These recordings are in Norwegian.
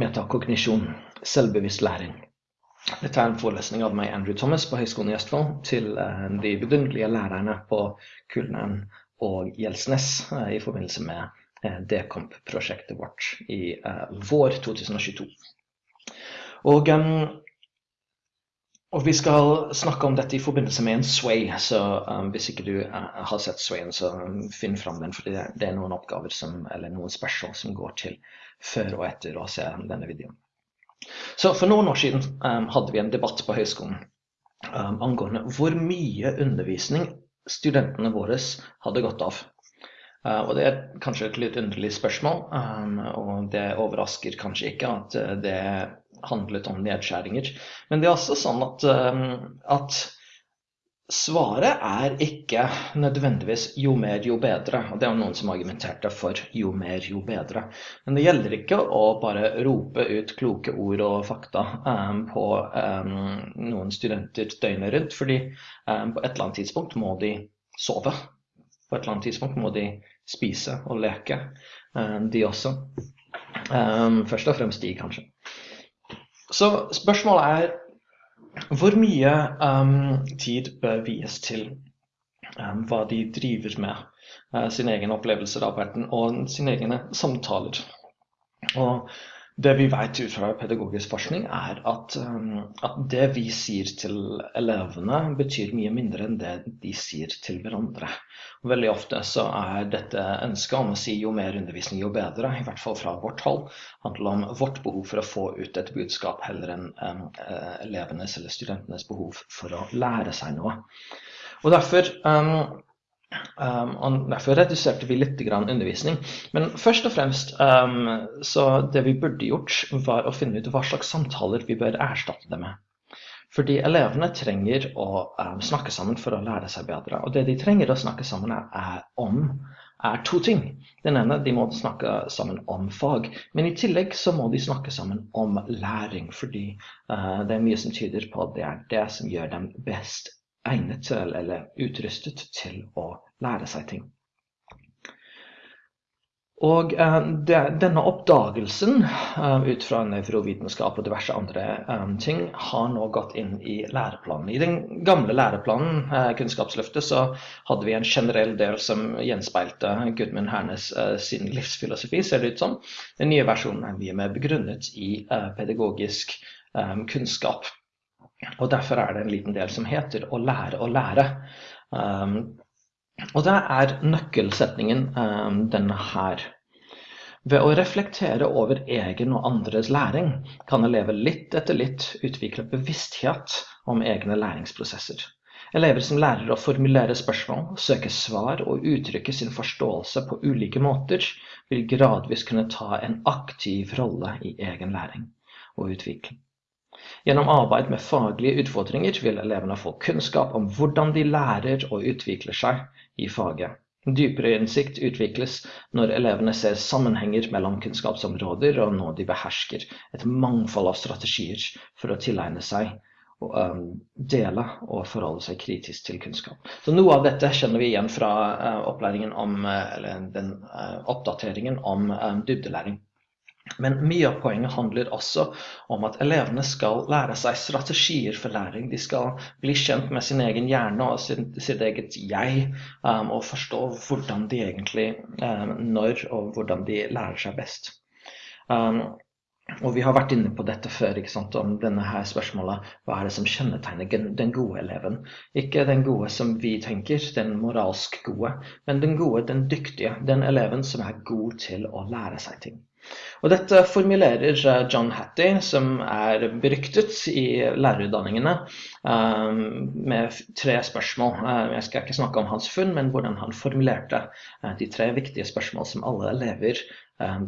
metakognisjon, selvbevisst læring. Dette er en forelesning av meg, Andrew Thomas, på Høgskolen i Østfold, til eh, de vidunderlige lærerne på Kulneren og Gjelsnes eh, i forbindelse med eh, Dekomp-prosjektet vårt i vår 2022. Og, og, vi skal snakke om dette i forbindelse med en sway, så um, hvis ikke du uh, har sett swayen, så um, finn fram den, for det, det, er noen oppgaver som, eller noen spørsmål som går til før og etter å se denne videoen. Så For noen år siden um, hadde vi en debatt på høyskolen um, angående hvor mye undervisning studentene våre hadde gått av. Uh, og Det er kanskje et litt underlig spørsmål, um, og det overrasker kanskje ikke at uh, det handlet om nedskjæringer. Men det er også sånn at, at Svaret er ikke nødvendigvis 'jo mer, jo bedre'. og Det er noen som argumenterte for 'jo mer, jo bedre'. Men det gjelder ikke å bare rope ut kloke ord og fakta um, på um, noen studenter døgnet rundt. fordi um, på et eller annet tidspunkt må de sove. På et eller annet tidspunkt må de spise og leke, de også. først og fremst de, kanskje. Så spørsmålet er hvor mye um, tid bør vies til um, hva de driver med, uh, sin egen opplevelser av verden og sine egne samtaler? Og det vi vet ut fra pedagogisk forskning, er at, um, at, det vi sier til elevene, betyr mye mindre enn det de sier til hverandre. Veldig ofte så er dette ønsket om å si jo mer undervisning, jo bedre, i hvert fall fra vårt hold, handler om vårt behov for å få ut et budskap heller enn um, elevenes eller studentenes behov for å lære seg noe. Og derfor Um, og Derfor reduserte vi litt undervisning. Men først og fremst um, så det vi burde gjort, var å finne ut hva slags samtaler vi bør erstatte det med. Fordi elevene trenger å um, snakke sammen for å lære seg bedre. Og det de trenger å snakke sammen er, om, er to ting. Den ene, de må snakke sammen om fag. Men i tillegg så må de snakke sammen om læring. Fordi uh, det er mye som tyder på at det er det som gjør dem best egnet til eller utrustet til å lære seg ting. Og uh, denne oppdagelsen uh, ut fra nevrovitenskap og diverse andre um, ting har nå gått inn i læreplanen. I den gamle læreplanen, Kunnskapsløftet, så hadde vi en generell del som gjenspeilte Gudmund Hernes sin livsfilosofi, ser det ut som. Den nye versjonen er mye mer begrunnet i pedagogisk kunnskap. Og Derfor er det en liten del som heter 'å lære å lære'. Og det er nøkkelsetningen um, denne her. Ved å reflektere over egen og andres læring kan elever litt etter litt utvikle bevissthet om egne læringsprosesser. Elever som lærer å formulere spørsmål, søke svar og uttrykke sin forståelse på ulike måter, vil gradvis kunne ta en aktiv rolle i egen læring og utvikling. Gjennom arbeid med faglige utfordringer vil elevene få kunnskap om hvordan de lærer og utvikler seg i faget. Dypere innsikt utvikles når elevene ser sammenhenger mellom kunnskapsområder, og når de behersker et mangfold av strategier for å tilegne seg dele og forholde seg kritisk til kunnskap. Så Noe av dette kjenner vi igjen fra opplæringen om, eller den oppdateringen om dybdelæring. Men mye av poenget handler også om at elevene skal lære seg strategier for læring. De skal bli kjent med sin egen hjerne og sin, sitt eget jeg, um, og forstå hvordan de egentlig um, når og hvordan de lærer seg best. Um, og vi har vært inne på dette før, om denne her spørsmålet hva er det som kjennetegner den gode eleven. Ikke den gode som vi tenker, den moralsk gode, men den gode, den dyktige, den eleven som er god til å lære seg ting. Og dette formulerer John Hattie, som er beryktet i lærerutdanningene, eh, med tre spørsmål. Eh, jeg skal ikke snakke om hans funn, men hvordan han formulerte de tre viktige spørsmål som alle elever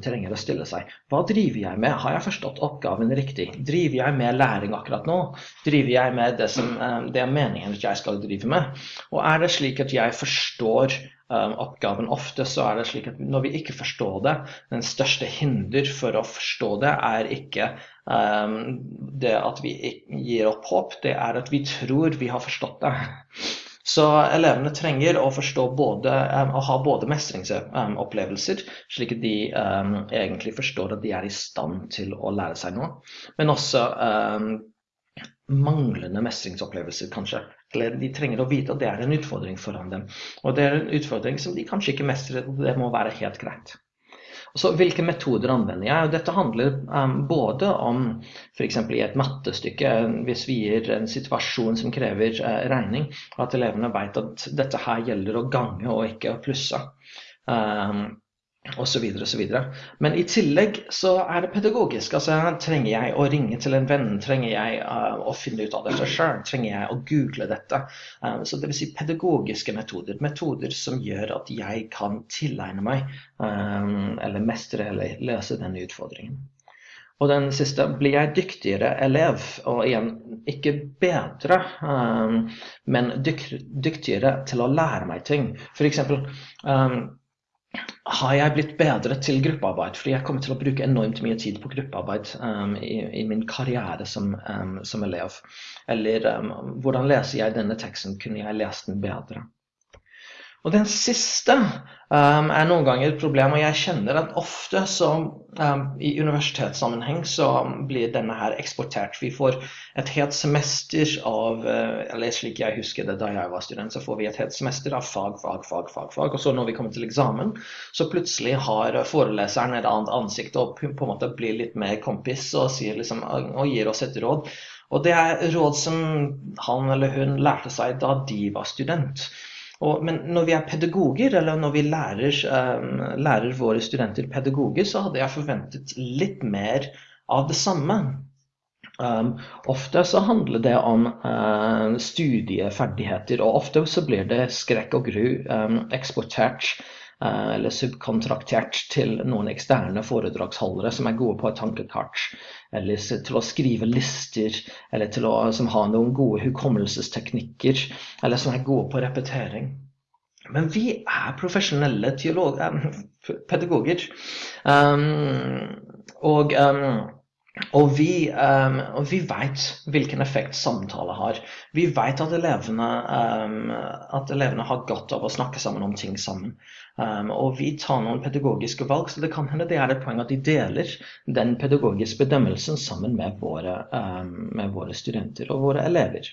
trenger å stille seg. Hva driver jeg med? Har jeg forstått oppgaven riktig? Driver jeg med læring akkurat nå? Driver jeg med det som det er meningen at jeg skal drive med? Og er det slik at jeg forstår um, oppgaven. Ofte så er det slik at når vi ikke forstår det, den største hinder for å forstå det, er ikke um, det at vi gir opp håp, det er at vi tror vi har forstått det. Så elevene trenger å både, å ha både mestringsopplevelser, slik at de egentlig forstår at de er i stand til å lære seg noe, men også manglende mestringsopplevelser, kanskje. Eller de trenger å vite at det er en utfordring foran dem. Og det er en utfordring som de kanskje ikke mestrer, og det må være helt greit. Så hvilke metoder anvender jeg? Dette handler um, både om f.eks. i et mattestykke, hvis vi gir en situasjon som krever uh, regning, at elevene vet at dette her gjelder å gange og ikke å plusse. Um, osv. osv. Men i tillegg så er det pedagogisk. altså Trenger jeg å ringe til en venn? Trenger jeg uh, å finne ut av dette sjøl? Trenger jeg å google dette? Uh, så Dvs. Si pedagogiske metoder. Metoder som gjør at jeg kan tilegne meg um, eller mestre eller løse denne utfordringen. Og den siste blir jeg dyktigere elev, og igjen ikke bedre, um, men dyk dyktigere til å lære meg ting. F.eks. Um, har jeg blitt bedre til gruppearbeid? Fordi jeg kommer til å bruke enormt mye tid på gruppearbeid um, i, i, min karriere som, um, som elev. Eller um, hvordan leser jeg denne teksten? Kunne jeg lest den bedre? Og den siste um, er noen ganger et problem, og jeg kjenner at ofte så um, i universitetssammenheng så blir denne her eksportert. Vi får et helt semester av uh, Eller slik jeg husker det da jeg var student, så får vi et helt semester av fag, fag, fag, fag. fag. Og så når vi kommer til eksamen, så plutselig har foreleseren et annet ansikt og på en måte blir litt mer kompis og, liksom, og gir oss et råd. Og det er råd som han eller hun lærte seg da de var student. Og, men når vi er pedagoger, eller når vi lærer, um, lærer, våre studenter pedagoger, så hadde jeg forventet litt mer av det samme. Um, ofte så handler det om uh, studieferdigheter, og ofte så blir det skrekk og gru um, eksportert eller subkontraktert til noen eksterne foredragsholdere som er gode på et tankekart eller til å skrive lister, eller til å som har noen gode hukommelsesteknikker, eller som er gode på repetering. Men vi er profesjonelle teolog, eh, pedagoger. Um, og, um, og vi, um, vi vet hvilken effekt samtale har. Vi vet at um, at elevene har godt av å snakke sammen om ting sammen. Um, og vi tar noen pedagogiske valg, så det kan hende det er et poeng at de deler den pedagogiske bedømmelsen sammen med våre, med våre studenter og våre elever.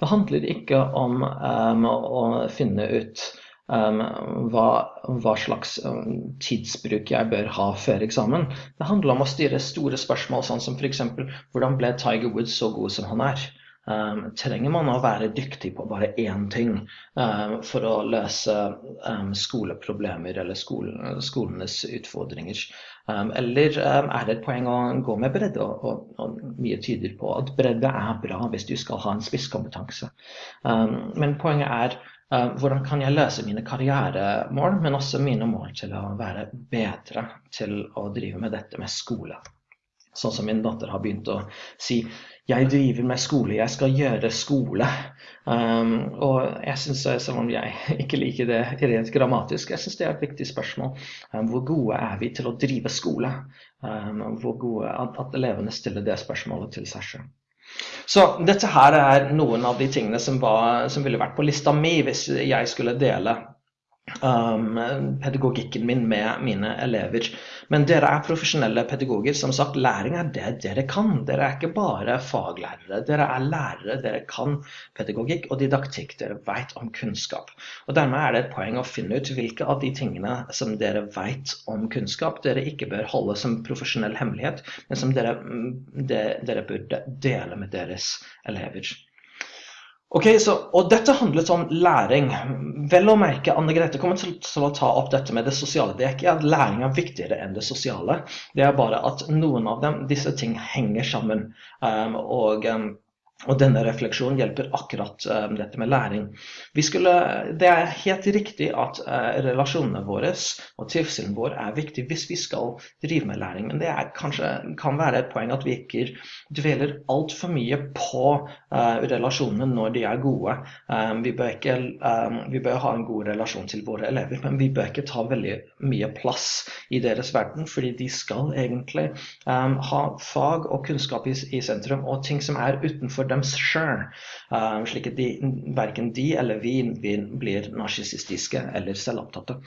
Det handler ikke om å finne ut hva, hva, slags tidsbruk jeg bør ha før eksamen. Det handler om å styre store spørsmål, sånn som f.eks.: Hvordan ble Tiger Woods så god som han er? Um, trenger man å være dyktig på bare én ting um, for å løse um, skoleproblemer eller skolen, skolenes utfordringer? eller er det et poeng å gå med bredde? Og, og, og, mye tyder på at bredde er bra hvis du skal ha en spisskompetanse. men poenget er hvordan kan jeg løse mine karrieremål, men også mine mål til å være bedre til å drive med dette med skole. Sånn som min datter har begynt å si jeg driver med skole, jeg skal gjøre skole. Um, og jeg synes, selv om jeg ikke liker det rent grammatisk, jeg syns det er et viktig spørsmål. Um, hvor gode er vi til å drive skole? Um, hvor gode at, at, elevene stiller det spørsmålet til seg selv. Så dette her er noen av de tingene som, var, som ville vært på lista mi hvis jeg skulle dele um, pedagogikken min med mine elever. Men dere er profesjonelle pedagoger. Som sagt, læring er det dere kan. Dere er ikke bare faglærere. Dere er lærere. Dere kan pedagogikk og didaktikk. Dere vet om kunnskap. Og Dermed er det et poeng å finne ut hvilke av de tingene som dere vet om kunnskap, dere ikke bør holde som profesjonell hemmelighet, men som dere, mm, de, dere burde dele med deres elever. Ok, så, og Dette handlet om læring. Vel å merke, Anne Grete kommer til, til, å ta opp dette med det sosiale. Det er ikke at læring er viktigere enn det sosiale. Det er bare at noen av dem, disse ting henger sammen. Um, og um, og denne refleksjonen hjelper akkurat uh, dette med læring. Skulle, det er helt riktig at uh, relasjonene våre og trivselen vår er viktig hvis vi skal drive med læring, men det er, kanskje, kan være et poeng at vi ikke dveler altfor mye på uh, relasjonene når de er gode. Um, vi, bør ikke, um, vi, bør ha en god relasjon til våre elever, men vi bør ikke ta veldig mye plass i deres verden, fordi de skal egentlig um, ha fag og kunnskap i, i sentrum, og ting som er utenfor dem sjøl. slik at de, verken de eller vi blir narsissistiske eller selvopptatte.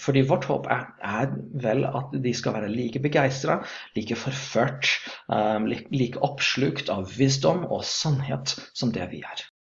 fordi vårt håp er, er, vel at de skal være like begeistra, like forført, like oppslukt av visdom og sannhet som det vi er.